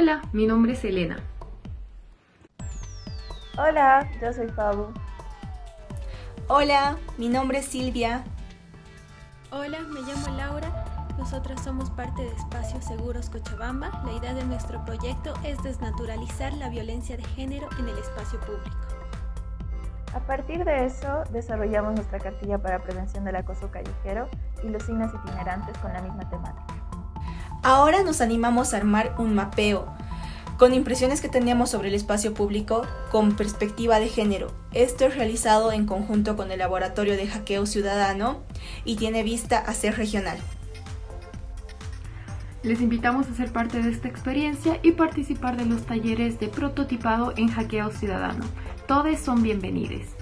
Hola, mi nombre es Elena. Hola, yo soy Fabu. Hola, mi nombre es Silvia. Hola, me llamo Laura. Nosotras somos parte de Espacios Seguros Cochabamba. La idea de nuestro proyecto es desnaturalizar la violencia de género en el espacio público. A partir de eso, desarrollamos nuestra cartilla para prevención del acoso callejero y los signos itinerantes con la misma temática. Ahora nos animamos a armar un mapeo con impresiones que teníamos sobre el espacio público con perspectiva de género. Esto es realizado en conjunto con el Laboratorio de Hackeo Ciudadano y tiene vista a ser regional. Les invitamos a ser parte de esta experiencia y participar de los talleres de prototipado en Hackeo Ciudadano. Todos son bienvenidos.